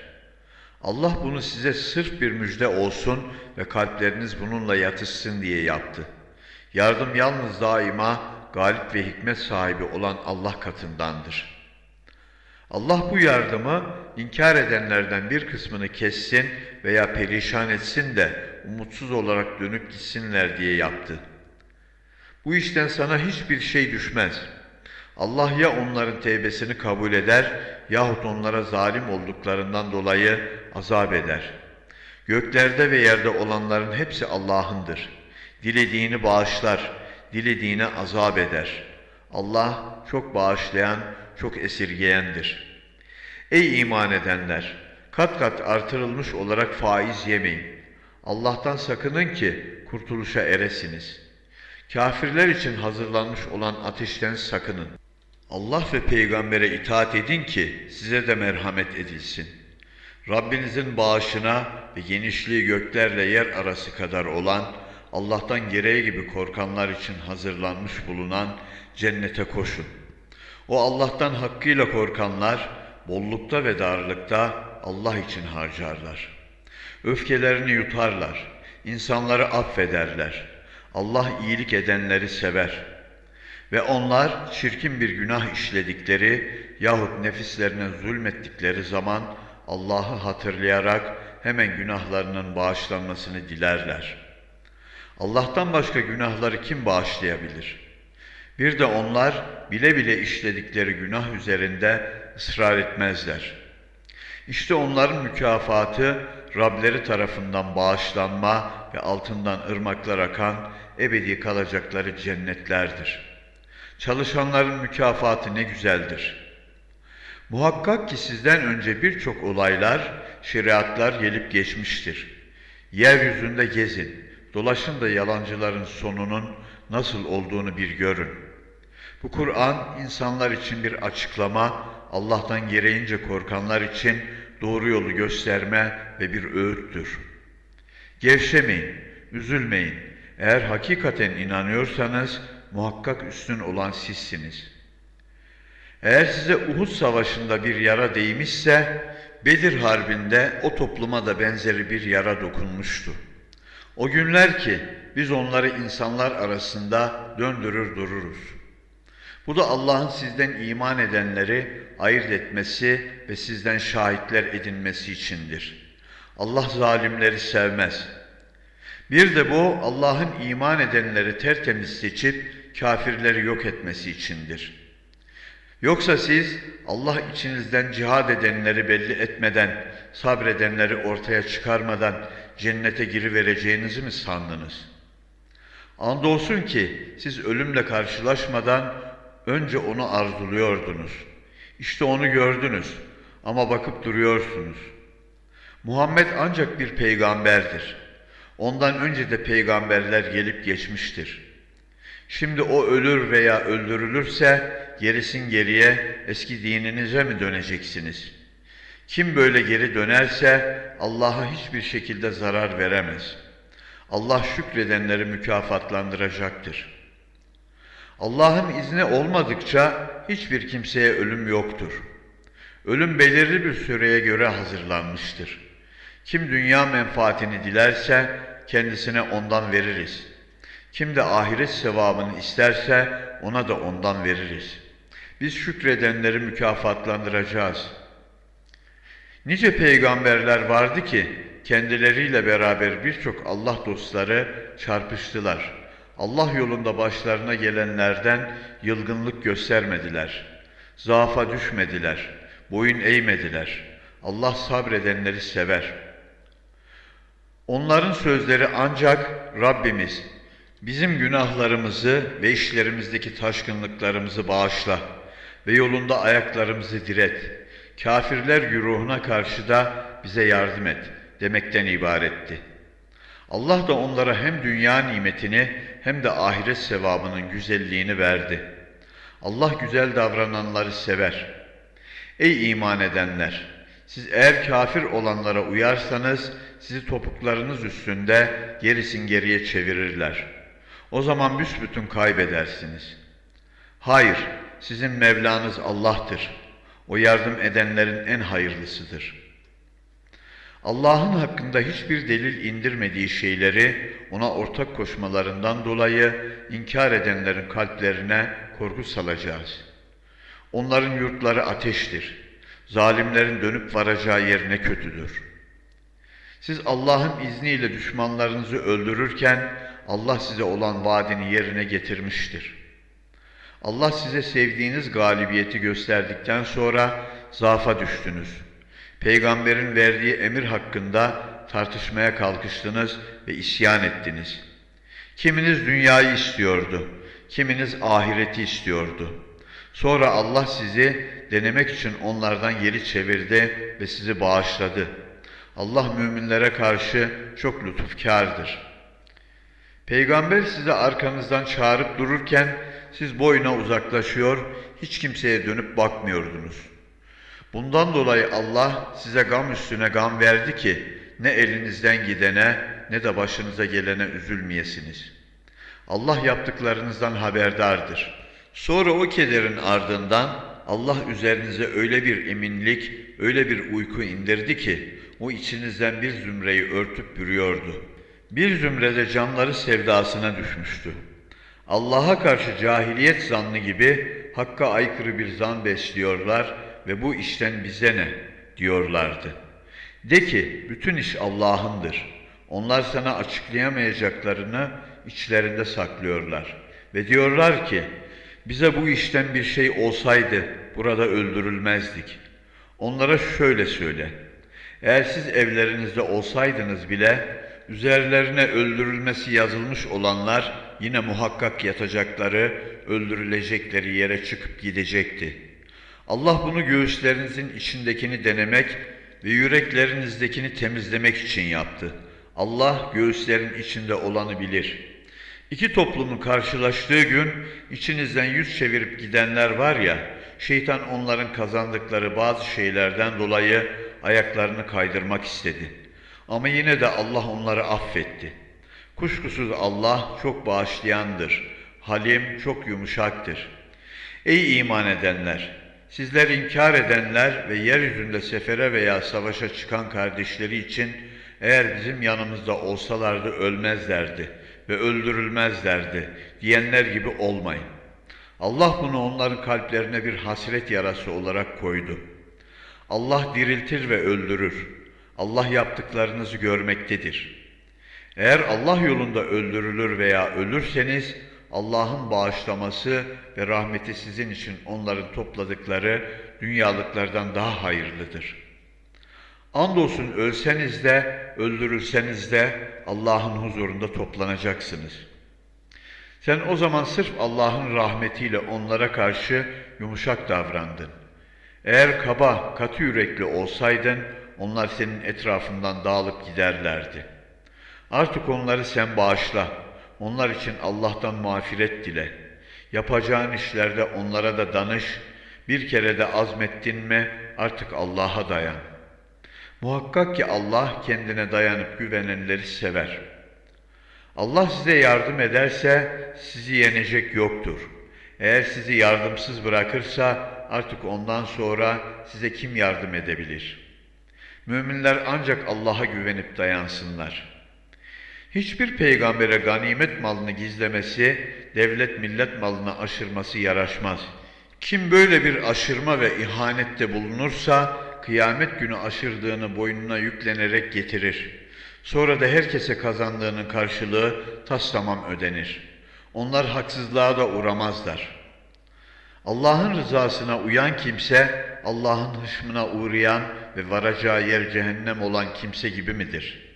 Allah bunu size sırf bir müjde olsun ve kalpleriniz bununla yatışsın diye yaptı. Yardım yalnız daima galip ve hikmet sahibi olan Allah katındandır. Allah bu yardımı inkar edenlerden bir kısmını kessin veya perişan etsin de umutsuz olarak dönüp gitsinler diye yaptı. Bu işten sana hiçbir şey düşmez. Allah ya onların tevbesini kabul eder yahut onlara zalim olduklarından dolayı azap eder. Göklerde ve yerde olanların hepsi Allah'ındır. Dilediğini bağışlar, dilediğine azap eder. Allah çok bağışlayan, çok esirgeyendir. Ey iman edenler! Kat kat artırılmış olarak faiz yemeyin. Allah'tan sakının ki kurtuluşa eresiniz. Kafirler için hazırlanmış olan ateşten sakının. Allah ve peygambere itaat edin ki size de merhamet edilsin. Rabbinizin bağışına ve genişliği göklerle yer arası kadar olan, Allah'tan gereği gibi korkanlar için hazırlanmış bulunan cennete koşun. O Allah'tan hakkıyla korkanlar, bollukta ve darlıkta Allah için harcarlar. Öfkelerini yutarlar, insanları affederler. Allah iyilik edenleri sever. Ve onlar çirkin bir günah işledikleri yahut nefislerine zulmettikleri zaman Allah'ı hatırlayarak hemen günahlarının bağışlanmasını dilerler. Allah'tan başka günahları kim bağışlayabilir? Bir de onlar bile bile işledikleri günah üzerinde ısrar etmezler. İşte onların mükafatı Rableri tarafından bağışlanma ve altından ırmaklar akan ebedi kalacakları cennetlerdir. Çalışanların mükafatı ne güzeldir. Muhakkak ki sizden önce birçok olaylar, şeriatlar gelip geçmiştir. Yeryüzünde gezin, dolaşın da yalancıların sonunun nasıl olduğunu bir görün. Bu Kur'an insanlar için bir açıklama, Allah'tan gereğince korkanlar için doğru yolu gösterme ve bir öğüttür. Gevşemeyin, üzülmeyin. Eğer hakikaten inanıyorsanız muhakkak üstün olan sizsiniz. Eğer size Uhud savaşında bir yara değmişse Bedir harbinde o topluma da benzeri bir yara dokunmuştu. O günler ki biz onları insanlar arasında döndürür dururuz. Bu da Allah'ın sizden iman edenleri ayırt etmesi ve sizden şahitler edinmesi içindir. Allah zalimleri sevmez. Bir de bu Allah'ın iman edenleri tertemiz seçip kafirleri yok etmesi içindir. Yoksa siz Allah içinizden cihad edenleri belli etmeden, sabredenleri ortaya çıkarmadan cennete girivereceğinizi mi sandınız? Andolsun ki siz ölümle karşılaşmadan önce onu arzuluyordunuz. İşte onu gördünüz ama bakıp duruyorsunuz. Muhammed ancak bir peygamberdir. Ondan önce de peygamberler gelip geçmiştir. Şimdi o ölür veya öldürülürse gerisin geriye eski dininize mi döneceksiniz? Kim böyle geri dönerse Allah'a hiçbir şekilde zarar veremez. Allah şükredenleri mükafatlandıracaktır. Allah'ın izni olmadıkça hiçbir kimseye ölüm yoktur. Ölüm belirli bir süreye göre hazırlanmıştır. Kim dünya menfaatini dilerse kendisine ondan veririz. Kim de ahiret sevabını isterse ona da ondan veririz. Biz şükredenleri mükafatlandıracağız. Nice peygamberler vardı ki kendileriyle beraber birçok Allah dostları çarpıştılar. Allah yolunda başlarına gelenlerden yılgınlık göstermediler. Zaafa düşmediler. Boyun eğmediler. Allah sabredenleri sever. Onların sözleri ancak Rabbimiz bizim günahlarımızı ve işlerimizdeki taşkınlıklarımızı bağışla ve yolunda ayaklarımızı diret. Kafirler güruhuna karşı da bize yardım et demekten ibaretti. Allah da onlara hem dünya nimetini hem de ahiret sevabının güzelliğini verdi. Allah güzel davrananları sever. Ey iman edenler! Siz eğer kafir olanlara uyarsanız sizi topuklarınız üstünde gerisin geriye çevirirler. O zaman büsbütün kaybedersiniz. Hayır, sizin Mevlanız Allah'tır. O yardım edenlerin en hayırlısıdır.'' Allah'ın hakkında hiçbir delil indirmediği şeyleri ona ortak koşmalarından dolayı inkar edenlerin kalplerine korku salacağız. Onların yurtları ateştir. Zalimlerin dönüp varacağı yer ne kötüdür. Siz Allah'ın izniyle düşmanlarınızı öldürürken Allah size olan vaadini yerine getirmiştir. Allah size sevdiğiniz galibiyeti gösterdikten sonra zaafa düştünüz. Peygamberin verdiği emir hakkında tartışmaya kalkıştınız ve isyan ettiniz. Kiminiz dünyayı istiyordu, kiminiz ahireti istiyordu. Sonra Allah sizi denemek için onlardan geri çevirdi ve sizi bağışladı. Allah müminlere karşı çok lütufkardır. Peygamber size arkanızdan çağırıp dururken siz boyuna uzaklaşıyor, hiç kimseye dönüp bakmıyordunuz. Bundan dolayı Allah size gam üstüne gam verdi ki ne elinizden gidene ne de başınıza gelene üzülmeyesiniz. Allah yaptıklarınızdan haberdardır. Sonra o kederin ardından Allah üzerinize öyle bir eminlik, öyle bir uyku indirdi ki o içinizden bir zümreyi örtüp bürüyordu. Bir zümrede canları sevdasına düşmüştü. Allah'a karşı cahiliyet zannı gibi hakka aykırı bir zan besliyorlar ve bu işten bize ne diyorlardı. De ki bütün iş Allah'ındır. Onlar sana açıklayamayacaklarını içlerinde saklıyorlar. Ve diyorlar ki bize bu işten bir şey olsaydı burada öldürülmezdik. Onlara şöyle söyle. Eğer siz evlerinizde olsaydınız bile üzerlerine öldürülmesi yazılmış olanlar yine muhakkak yatacakları, öldürülecekleri yere çıkıp gidecekti. Allah bunu göğüslerinizin içindekini denemek ve yüreklerinizdekini temizlemek için yaptı. Allah göğüslerin içinde olanı bilir. İki toplumun karşılaştığı gün içinizden yüz çevirip gidenler var ya, şeytan onların kazandıkları bazı şeylerden dolayı ayaklarını kaydırmak istedi. Ama yine de Allah onları affetti. Kuşkusuz Allah çok bağışlayandır. Halim çok yumuşaktır. Ey iman edenler! Sizler inkar edenler ve yeryüzünde sefere veya savaşa çıkan kardeşleri için eğer bizim yanımızda olsalardı ölmezlerdi ve öldürülmezlerdi diyenler gibi olmayın. Allah bunu onların kalplerine bir hasret yarası olarak koydu. Allah diriltir ve öldürür. Allah yaptıklarınızı görmektedir. Eğer Allah yolunda öldürülür veya ölürseniz Allah'ın bağışlaması ve rahmeti sizin için onların topladıkları dünyalıklardan daha hayırlıdır. Andolsun ölseniz de öldürülseniz de Allah'ın huzurunda toplanacaksınız. Sen o zaman sırf Allah'ın rahmetiyle onlara karşı yumuşak davrandın. Eğer kaba, katı yürekli olsaydın onlar senin etrafından dağılıp giderlerdi. Artık onları sen bağışla.'' Onlar için Allah'tan mağfiret dile. Yapacağın işlerde onlara da danış. Bir kere de azmettin mi artık Allah'a dayan. Muhakkak ki Allah kendine dayanıp güvenenleri sever. Allah size yardım ederse sizi yenecek yoktur. Eğer sizi yardımsız bırakırsa artık ondan sonra size kim yardım edebilir? Müminler ancak Allah'a güvenip dayansınlar.'' Hiçbir peygambere ganimet malını gizlemesi, devlet millet malını aşırması yaraşmaz. Kim böyle bir aşırma ve ihanette bulunursa, kıyamet günü aşırdığını boynuna yüklenerek getirir. Sonra da herkese kazandığının karşılığı tas tamam ödenir. Onlar haksızlığa da uğramazlar. Allah'ın rızasına uyan kimse, Allah'ın hışmına uğrayan ve varacağı yer cehennem olan kimse gibi midir?''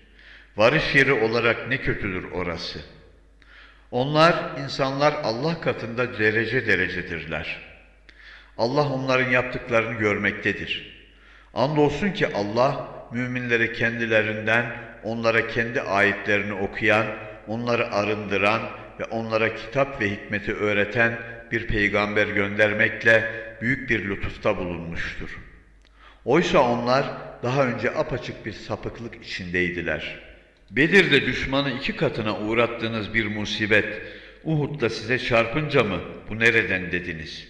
Varış yeri olarak ne kötüdür orası. Onlar, insanlar Allah katında derece derecedirler. Allah onların yaptıklarını görmektedir. Andolsun ki Allah, müminleri kendilerinden, onlara kendi ayetlerini okuyan, onları arındıran ve onlara kitap ve hikmeti öğreten bir peygamber göndermekle büyük bir lütufta bulunmuştur. Oysa onlar daha önce apaçık bir sapıklık içindeydiler.'' Bedir'de düşmanı iki katına uğrattığınız bir musibet, Uhud'da size çarpınca mı bu nereden dediniz?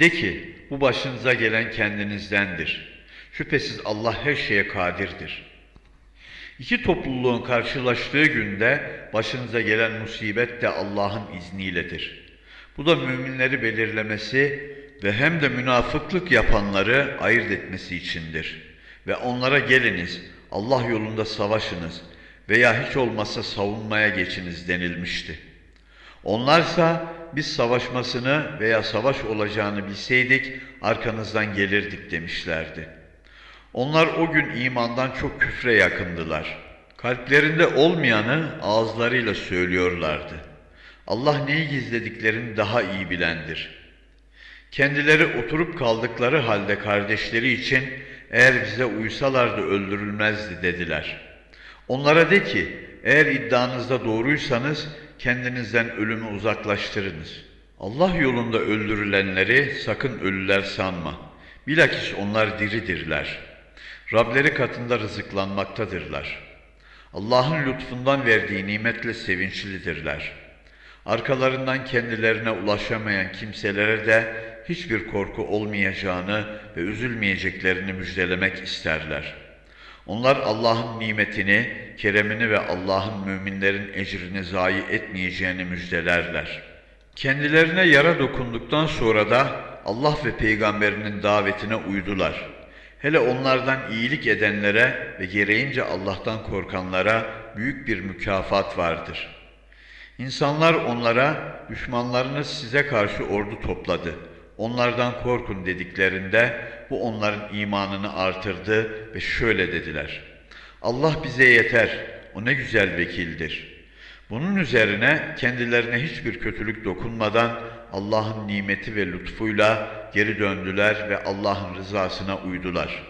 De ki bu başınıza gelen kendinizdendir. Şüphesiz Allah her şeye kadirdir. İki topluluğun karşılaştığı günde başınıza gelen musibet de Allah'ın izniyledir. Bu da müminleri belirlemesi, ve hem de münafıklık yapanları ayırt etmesi içindir. Ve onlara geliniz, Allah yolunda savaşınız veya hiç olmazsa savunmaya geçiniz denilmişti. Onlarsa biz savaşmasını veya savaş olacağını bilseydik arkanızdan gelirdik demişlerdi. Onlar o gün imandan çok küfre yakındılar. Kalplerinde olmayanı ağızlarıyla söylüyorlardı. Allah neyi gizlediklerini daha iyi bilendir. Kendileri oturup kaldıkları halde kardeşleri için eğer bize uysalardı öldürülmezdi dediler. Onlara de ki eğer iddianızda doğruysanız kendinizden ölümü uzaklaştırınız. Allah yolunda öldürülenleri sakın ölüler sanma. Bilakis onlar diridirler. Rableri katında rızıklanmaktadırlar. Allah'ın lütfundan verdiği nimetle sevinçlidirler. Arkalarından kendilerine ulaşamayan kimselere de hiçbir korku olmayacağını ve üzülmeyeceklerini müjdelemek isterler. Onlar Allah'ın nimetini, keremini ve Allah'ın müminlerin ecrini zayi etmeyeceğini müjdelerler. Kendilerine yara dokunduktan sonra da Allah ve peygamberinin davetine uydular. Hele onlardan iyilik edenlere ve gereğince Allah'tan korkanlara büyük bir mükafat vardır. İnsanlar onlara düşmanlarınız size karşı ordu topladı. Onlardan korkun dediklerinde bu onların imanını artırdı ve şöyle dediler. Allah bize yeter, o ne güzel vekildir. Bunun üzerine kendilerine hiçbir kötülük dokunmadan Allah'ın nimeti ve lütfuyla geri döndüler ve Allah'ın rızasına uydular.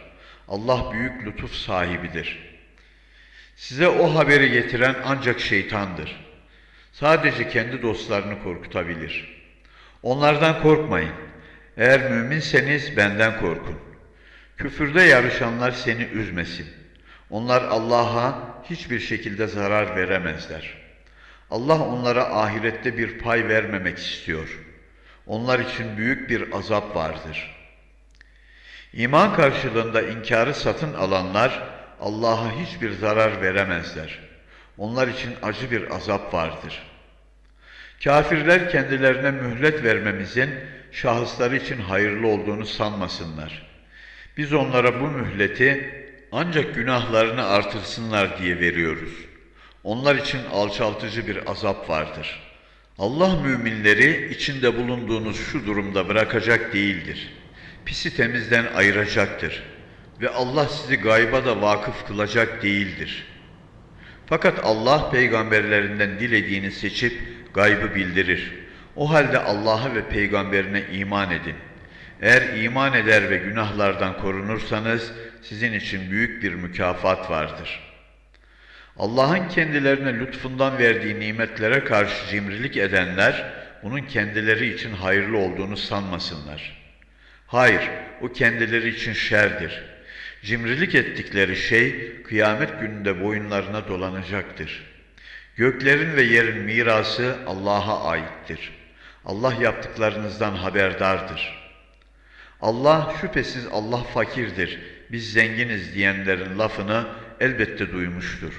Allah büyük lütuf sahibidir. Size o haberi getiren ancak şeytandır. Sadece kendi dostlarını korkutabilir. Onlardan korkmayın. Eğer müminseniz benden korkun. Küfürde yarışanlar seni üzmesin. Onlar Allah'a hiçbir şekilde zarar veremezler. Allah onlara ahirette bir pay vermemek istiyor. Onlar için büyük bir azap vardır. İman karşılığında inkarı satın alanlar Allah'a hiçbir zarar veremezler. Onlar için acı bir azap vardır. Kafirler kendilerine mühlet vermemizin şahısları için hayırlı olduğunu sanmasınlar. Biz onlara bu mühleti ancak günahlarını artırsınlar diye veriyoruz. Onlar için alçaltıcı bir azap vardır. Allah müminleri içinde bulunduğunuz şu durumda bırakacak değildir. Pisi temizden ayıracaktır. Ve Allah sizi gayba da vakıf kılacak değildir. Fakat Allah peygamberlerinden dilediğini seçip gaybı bildirir. O halde Allah'a ve peygamberine iman edin. Eğer iman eder ve günahlardan korunursanız sizin için büyük bir mükafat vardır. Allah'ın kendilerine lütfundan verdiği nimetlere karşı cimrilik edenler bunun kendileri için hayırlı olduğunu sanmasınlar. Hayır, o kendileri için şerdir. Cimrilik ettikleri şey kıyamet gününde boyunlarına dolanacaktır. Göklerin ve yerin mirası Allah'a aittir. Allah yaptıklarınızdan haberdardır. Allah şüphesiz Allah fakirdir, biz zenginiz diyenlerin lafını elbette duymuştur.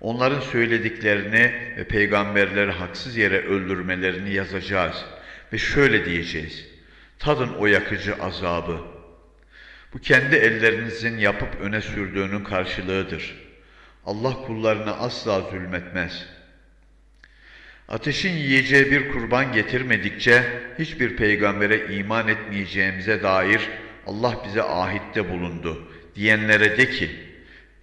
Onların söylediklerini ve peygamberleri haksız yere öldürmelerini yazacağız ve şöyle diyeceğiz. Tadın o yakıcı azabı. Bu kendi ellerinizin yapıp öne sürdüğünün karşılığıdır. Allah kullarına asla zulmetmez. Ateşin yiyeceği bir kurban getirmedikçe hiçbir peygambere iman etmeyeceğimize dair Allah bize ahitte bulundu diyenlere de ki,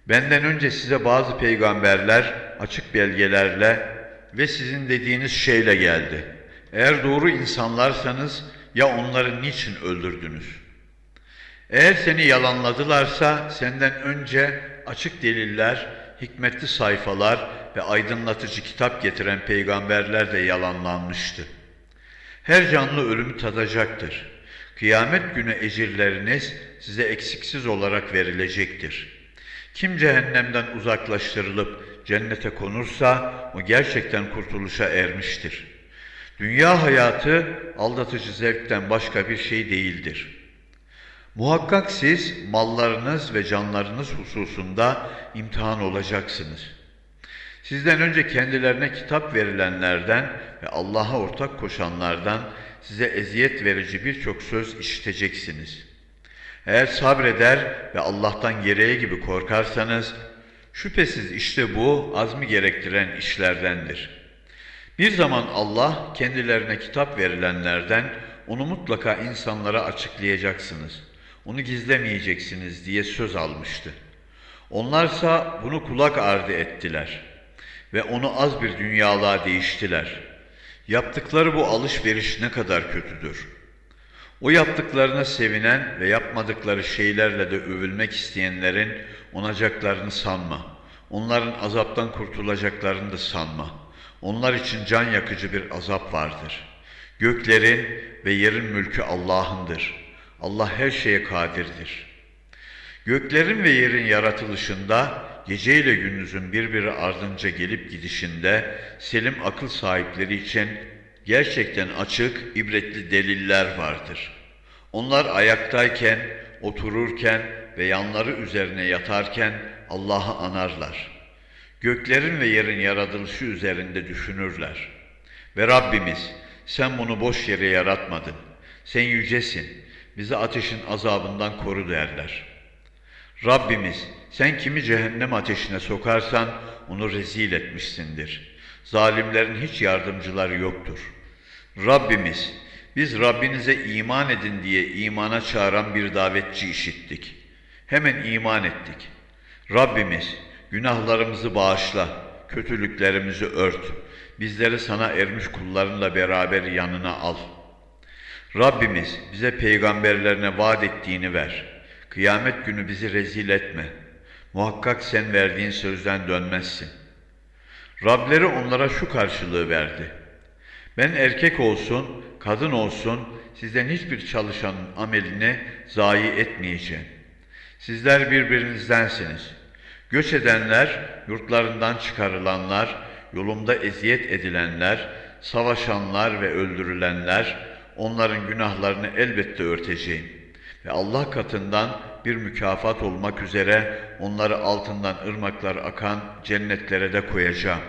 benden önce size bazı peygamberler açık belgelerle ve sizin dediğiniz şeyle geldi. Eğer doğru insanlarsanız ya onları niçin öldürdünüz? Eğer seni yalanladılarsa senden önce açık deliller, hikmetli sayfalar ve aydınlatıcı kitap getiren peygamberler de yalanlanmıştı. Her canlı ölümü tadacaktır. Kıyamet günü ecirleriniz size eksiksiz olarak verilecektir. Kim cehennemden uzaklaştırılıp cennete konursa o gerçekten kurtuluşa ermiştir. Dünya hayatı aldatıcı zevkten başka bir şey değildir.'' Muhakkak siz mallarınız ve canlarınız hususunda imtihan olacaksınız. Sizden önce kendilerine kitap verilenlerden ve Allah'a ortak koşanlardan size eziyet verici birçok söz işiteceksiniz. Eğer sabreder ve Allah'tan gereği gibi korkarsanız, şüphesiz işte bu azmi gerektiren işlerdendir. Bir zaman Allah kendilerine kitap verilenlerden onu mutlaka insanlara açıklayacaksınız, onu gizlemeyeceksiniz diye söz almıştı. Onlarsa bunu kulak ardı ettiler ve onu az bir dünyalığa değiştiler. Yaptıkları bu alışveriş ne kadar kötüdür. O yaptıklarına sevinen ve yapmadıkları şeylerle de övülmek isteyenlerin onacaklarını sanma. Onların azaptan kurtulacaklarını da sanma. Onlar için can yakıcı bir azap vardır. Göklerin ve yerin mülkü Allah'ındır. Allah her şeye kadirdir. Göklerin ve yerin yaratılışında, gece ile gündüzün birbiri ardınca gelip gidişinde, selim akıl sahipleri için gerçekten açık, ibretli deliller vardır. Onlar ayaktayken, otururken ve yanları üzerine yatarken Allah'ı anarlar. Göklerin ve yerin yaratılışı üzerinde düşünürler. Ve Rabbimiz, sen bunu boş yere yaratmadın. Sen yücesin, bizi ateşin azabından koru derler. Rabbimiz, sen kimi cehennem ateşine sokarsan onu rezil etmişsindir. Zalimlerin hiç yardımcıları yoktur. Rabbimiz, biz Rabbinize iman edin diye imana çağıran bir davetçi işittik. Hemen iman ettik. Rabbimiz, günahlarımızı bağışla, kötülüklerimizi ört. Bizleri sana ermiş kullarınla beraber yanına al. Rabbimiz, bize peygamberlerine vaat ettiğini ver. Kıyamet günü bizi rezil etme. Muhakkak sen verdiğin sözden dönmezsin. Rableri onlara şu karşılığı verdi. Ben erkek olsun, kadın olsun, sizden hiçbir çalışanın amelini zayi etmeyeceğim. Sizler birbirinizdensiniz. Göç edenler, yurtlarından çıkarılanlar, yolumda eziyet edilenler, savaşanlar ve öldürülenler, onların günahlarını elbette örteceğim. Ve Allah katından bir mükafat olmak üzere onları altından ırmaklar akan cennetlere de koyacağım.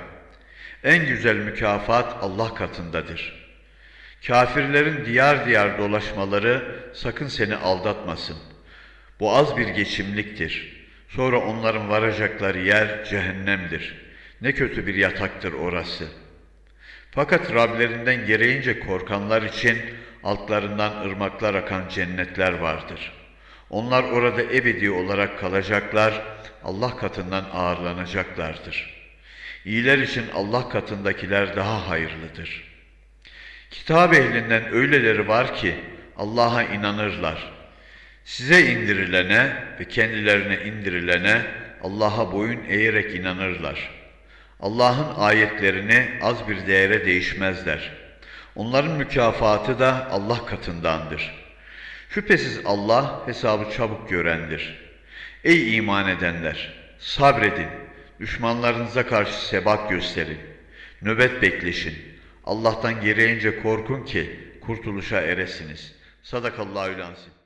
En güzel mükafat Allah katındadır. Kafirlerin diyar diyar dolaşmaları sakın seni aldatmasın. Bu az bir geçimliktir. Sonra onların varacakları yer cehennemdir. Ne kötü bir yataktır orası. Fakat Rablerinden gereğince korkanlar için altlarından ırmaklar akan cennetler vardır. Onlar orada ebedi olarak kalacaklar, Allah katından ağırlanacaklardır. İyiler için Allah katındakiler daha hayırlıdır. Kitap ehlinden öyleleri var ki Allah'a inanırlar. Size indirilene ve kendilerine indirilene Allah'a boyun eğerek inanırlar. Allah'ın ayetlerini az bir değere değişmezler. Onların mükafatı da Allah katındandır. Şüphesiz Allah hesabı çabuk görendir. Ey iman edenler! Sabredin, düşmanlarınıza karşı sebat gösterin, nöbet bekleşin. Allah'tan gereğince korkun ki kurtuluşa eresiniz. Sadakallahü lansim.